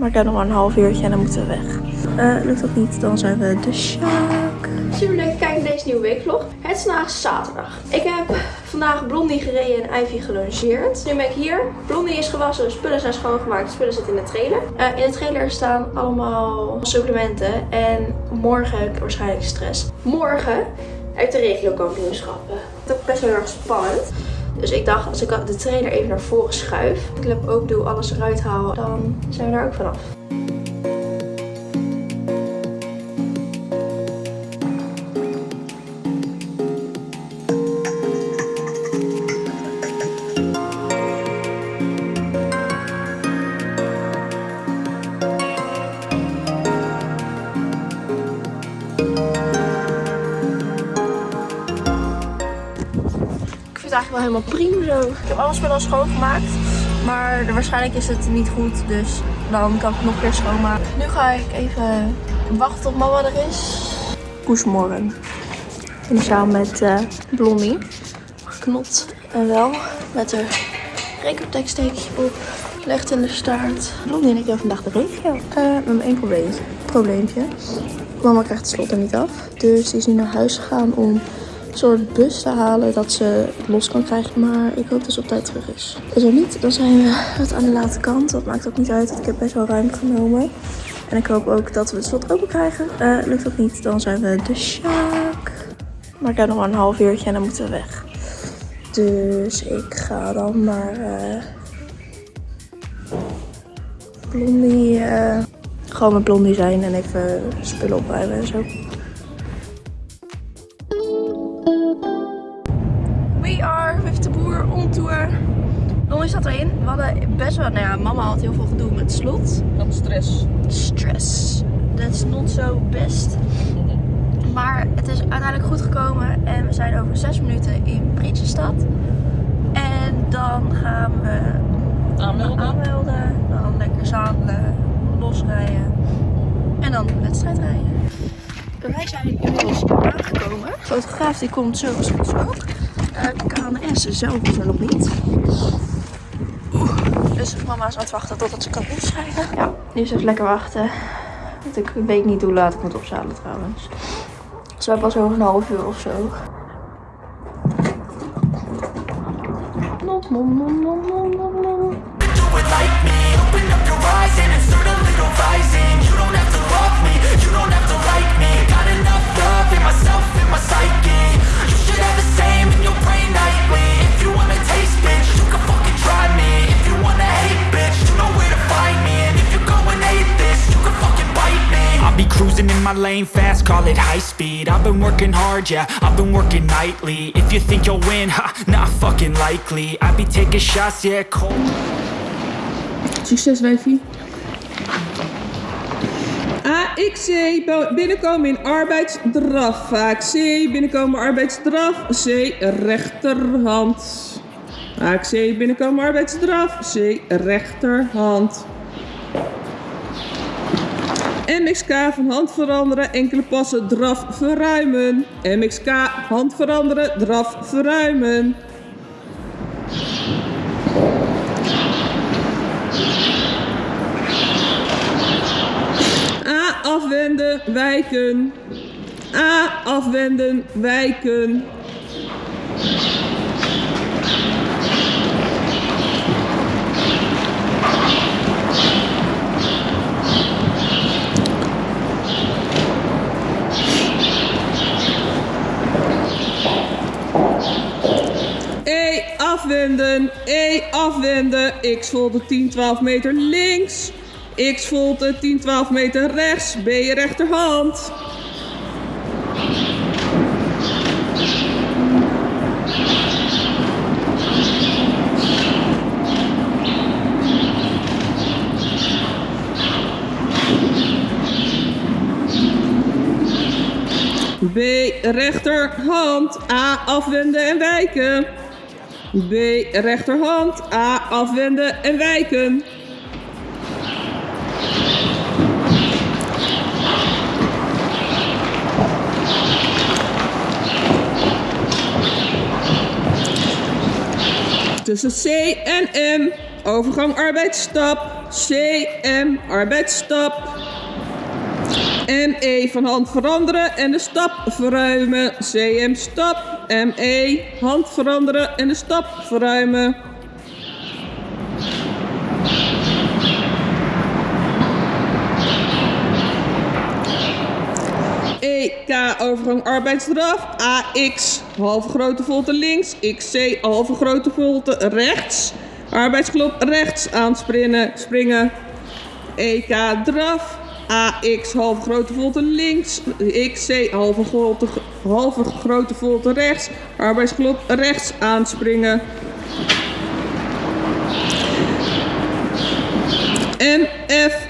Maar ik heb nog maar een half uurtje en dan moeten we weg. Eh, lukt dat niet, dan zijn we de Sjaak. Super leuk kijken naar deze nieuwe weekvlog. Het is vandaag zaterdag. Ik heb vandaag Blondie gereden en Ivy gelongeerd. Nu ben ik hier. Blondie is gewassen, spullen zijn schoongemaakt. De spullen zitten in de trailer. Eh, in de trailer staan allemaal supplementen. En morgen heb ik waarschijnlijk stress. Morgen ik de regiokampioenschappen. Dat is best wel erg spannend. Dus ik dacht, als ik de trailer even naar voren schuif, de clip ook doe, alles eruit haal, dan zijn we daar ook vanaf. Eigenlijk wel helemaal prima zo. Ik heb alles wel al schoongemaakt. Maar waarschijnlijk is het niet goed. Dus dan kan ik het nog een keer schoonmaken. Nu ga ik even wachten tot mama er is. Goedemorgen. samen met uh, Blondie. Geknot en wel. Met haar rekenteksteekje op. Legt in de staart. Blondie en ik hebben vandaag de regio. Uh, we hebben één probleempje. probleempje. Mama krijgt het slot er niet af. Dus die is nu naar huis gegaan om soort bus te halen dat ze los kan krijgen. Maar ik hoop dat ze op tijd terug is. Is er niet, dan zijn we het aan de late kant. Dat maakt ook niet uit, ik heb best wel ruimte genomen. En ik hoop ook dat we het slot open krijgen. Uh, lukt dat niet, dan zijn we de Sjaak. Maar ik heb nog maar een half uurtje en dan moeten we weg. Dus ik ga dan maar uh, Blondie, uh, gewoon met Blondie zijn en even spullen opruimen en zo. Erin. We hadden best wel, nou ja, mama had heel veel gedoe met slot. Van stress. Stress. That's not so best. Maar het is uiteindelijk goed gekomen en we zijn over zes minuten in Prinsjesstad. En dan gaan we aanmelden. aanmelden. Dan lekker zadelen, losrijden en dan de wedstrijd rijden. Wij zijn inmiddels aangekomen. De fotograaf die komt zo als goed ook. De KNS zelf is er nog niet. Dus mama is aan het wachten totdat ze kan inschrijven. Ja, nu is even lekker wachten. Want ik weet niet hoe laat ik moet opzadelen trouwens. Dus we hebben pas over een half uur of zo. Nom, nom, nom, nom, nom, nom, nom. My lane fast, call it high speed I've been working hard, yeah, I've been working nightly If you think you'll win, ha, not fucking likely I be taking shots, yeah, cold Succes, wijfie. AXC binnenkomen in arbeidsdraf. AXC binnenkomen arbeidsdraf. C rechterhand. AXC binnenkomen arbeidsdraf. C rechterhand. MXK van hand veranderen, enkele passen, draf verruimen. MXK, hand veranderen, draf verruimen. A afwenden, wijken. A afwenden, wijken. Afwenden. E afwenden. X volte 10, 12 meter links. X volte 10, 12 meter rechts. B rechterhand. B rechterhand. A afwenden en wijken. B. Rechterhand. A. Afwenden en wijken. Tussen C en M. Overgang arbeidsstap. CM, arbeidsstap. ME van hand veranderen en de stap verruimen. CM stap. ME hand veranderen en de stap verruimen. EK overgang arbeidsdraf. AX halve grote volte links. XC halve grote volte rechts. Arbeidsklop rechts aanspringen. Springen. EK draf. AX halve grote volte links. XC halve grote, halve grote volte rechts. Arbeidsklop rechts aanspringen. MF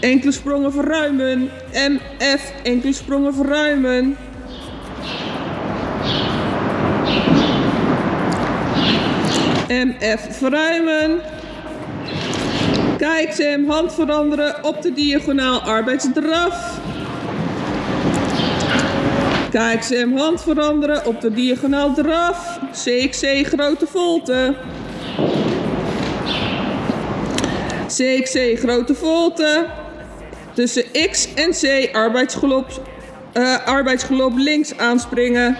enkele sprongen verruimen. MF enkele sprongen verruimen. MF verruimen. Kijk, Sam, hand veranderen op de diagonaal arbeidsdraf. Kijk, Sam, hand veranderen op de diagonaal draf. CXC grote volte. CXC grote volte. Tussen X en C arbeidsgelop, eh, arbeidsgelop links aanspringen.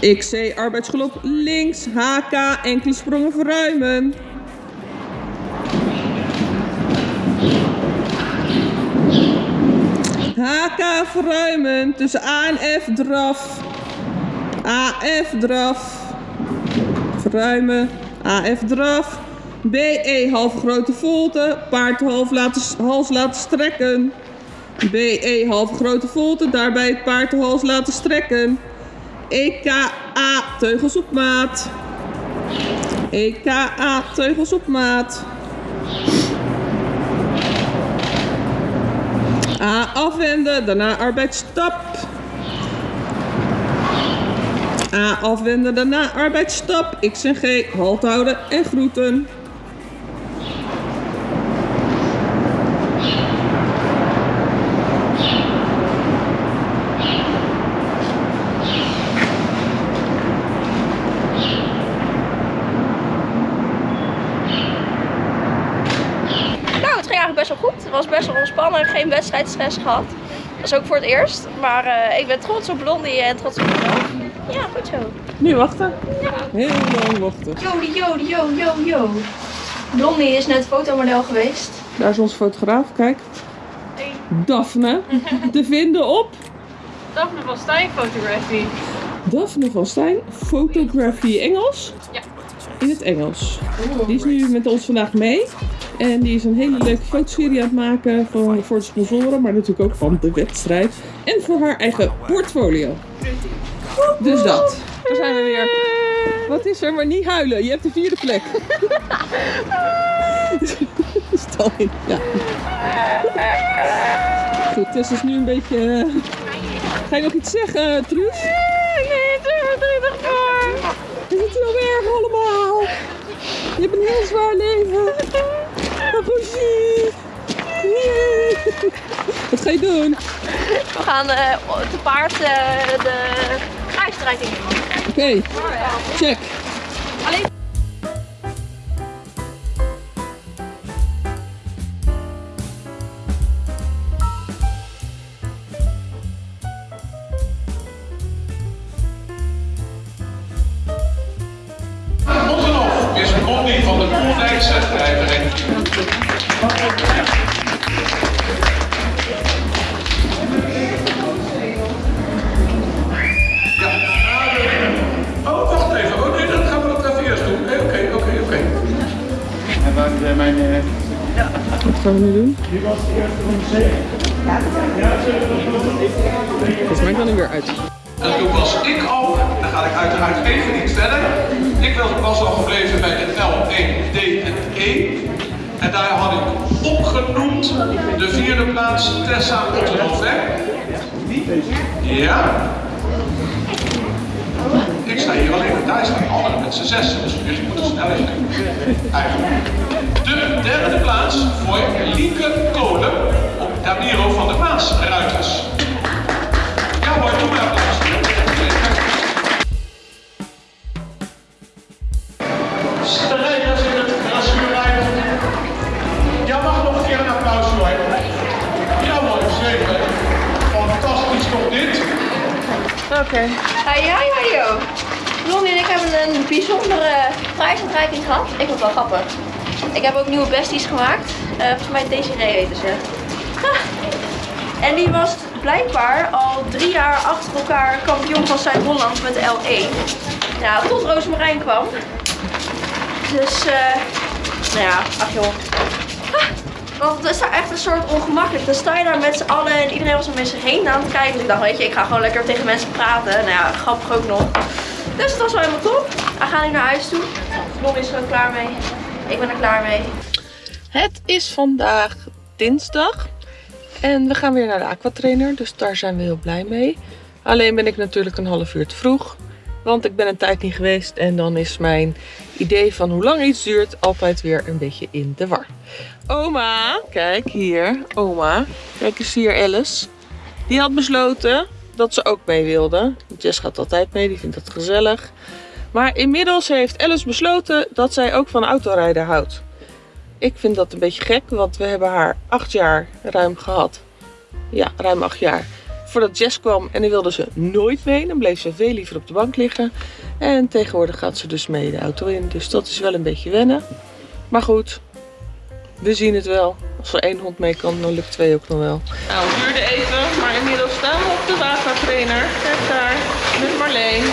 XC arbeidsgelop links. HK enkele sprongen verruimen. HK verruimen tussen A en F draf. AF draf. Verruimen. AF draf. BE half grote volte. Paard half laten, hals laten strekken. BE half grote volte. Daarbij het paard de hals laten strekken. EKA teugels op maat. EKA teugels op maat. A afwenden, daarna arbeidsstap. A afwenden, daarna arbeidsstap. X en G halt houden en groeten. Nou, het ging eigenlijk best wel goed. Het was best wel ontspannen. Geen wedstrijdstress gehad. Dat is ook voor het eerst. Maar eh, ik ben trots op Blondie en trots op mezelf. Ja, goed zo. Nu wachten. Heel lang wachten. Yo, yo, yo, yo, yo. Blondie is net fotomodel geweest. Daar is onze fotograaf, kijk. Daphne. Te vinden op Daphne van Stijn Photography. Daphne van Stijn, Photography Engels. Ja. In het Engels. Die is nu met ons vandaag mee. En die is een hele leuke fotoserie aan het maken voor, voor de sponsoren, maar natuurlijk ook van de wedstrijd. En voor haar eigen portfolio. Dus dat. Daar zijn we weer. Wat is er? Maar niet huilen. Je hebt de vierde plek. Stal in. Ja. Goed, Tess is nu een beetje... eh, Ga je nog iets zeggen, Truus? Nee, het is verdrietig voor. Is het zo erg allemaal? Je hebt een heel zwaar leven. Wat ga je doen? We gaan eh, te paard eh, de ijsstrijking doen. Oké, check. Alleen is een van de. Gaan we nu doen? Volgens mij kan hij weer uit. En toen was ik al, dan ga ik uiteraard even niet verder. Ik was, was al gebleven bij de L, 1, D en E. En daar had ik opgenoemd de vierde plaats Tessa Ottenhoff, hè? Ja. Ik sta hier alleen, daar staan anderen met z'n zes, dus jullie moeten sneller zijn. Eigenlijk de derde plaats voor Lieke Kolen op Damiro van der Maas Ruiters. Ja hoor, doe maar applaus. Strijders in het grasgeluid. Ja, mag nog een keer een applaus voor hem. Ja hoor, zeker. Fantastisch toch dit? Oké. Okay. Ah, ja, joh. En ik hebben een bijzondere prijsuitreiking gehad. Ik vond het wel grappig. Ik heb ook nieuwe besties gemaakt. Eh, volgens mij Desiree heten ze. En die was blijkbaar al drie jaar achter elkaar kampioen van Zuid-Holland met de L1. Nou, tot Roosmarijn kwam. Dus, eh, nou ja, ach joh. Want het is daar echt een soort ongemakkelijk. Dan sta je daar met z'n allen en iedereen was om mensen heen aan het kijken. Dus ik dacht, weet je, ik ga gewoon lekker tegen mensen praten. Nou ja, grappig ook nog. Dus het was wel helemaal top. We gaan nu naar huis toe. Ron is er klaar mee. Ik ben er klaar mee. Het is vandaag dinsdag. En we gaan weer naar de aquatrainer. Dus daar zijn we heel blij mee. Alleen ben ik natuurlijk een half uur te vroeg. Want ik ben een tijd niet geweest. En dan is mijn idee van hoe lang iets duurt altijd weer een beetje in de war. Oma, kijk hier. Oma. Kijk eens hier Alice. Die had besloten dat ze ook mee wilde. Jess gaat altijd mee, die vindt dat gezellig. Maar inmiddels heeft Alice besloten dat zij ook van autorijden houdt. Ik vind dat een beetje gek, want we hebben haar acht jaar ruim gehad. Ja, ruim acht jaar. Voordat Jess kwam en dan wilde ze nooit mee. Dan bleef ze veel liever op de bank liggen. En tegenwoordig gaat ze dus mee de auto in. Dus dat is wel een beetje wennen. Maar goed, we zien het wel. Als er één hond mee kan, dan lukt twee ook nog wel. Nou, het duurde even, maar inmiddels staan we op de watertrainer. Kijk daar, met Marleen.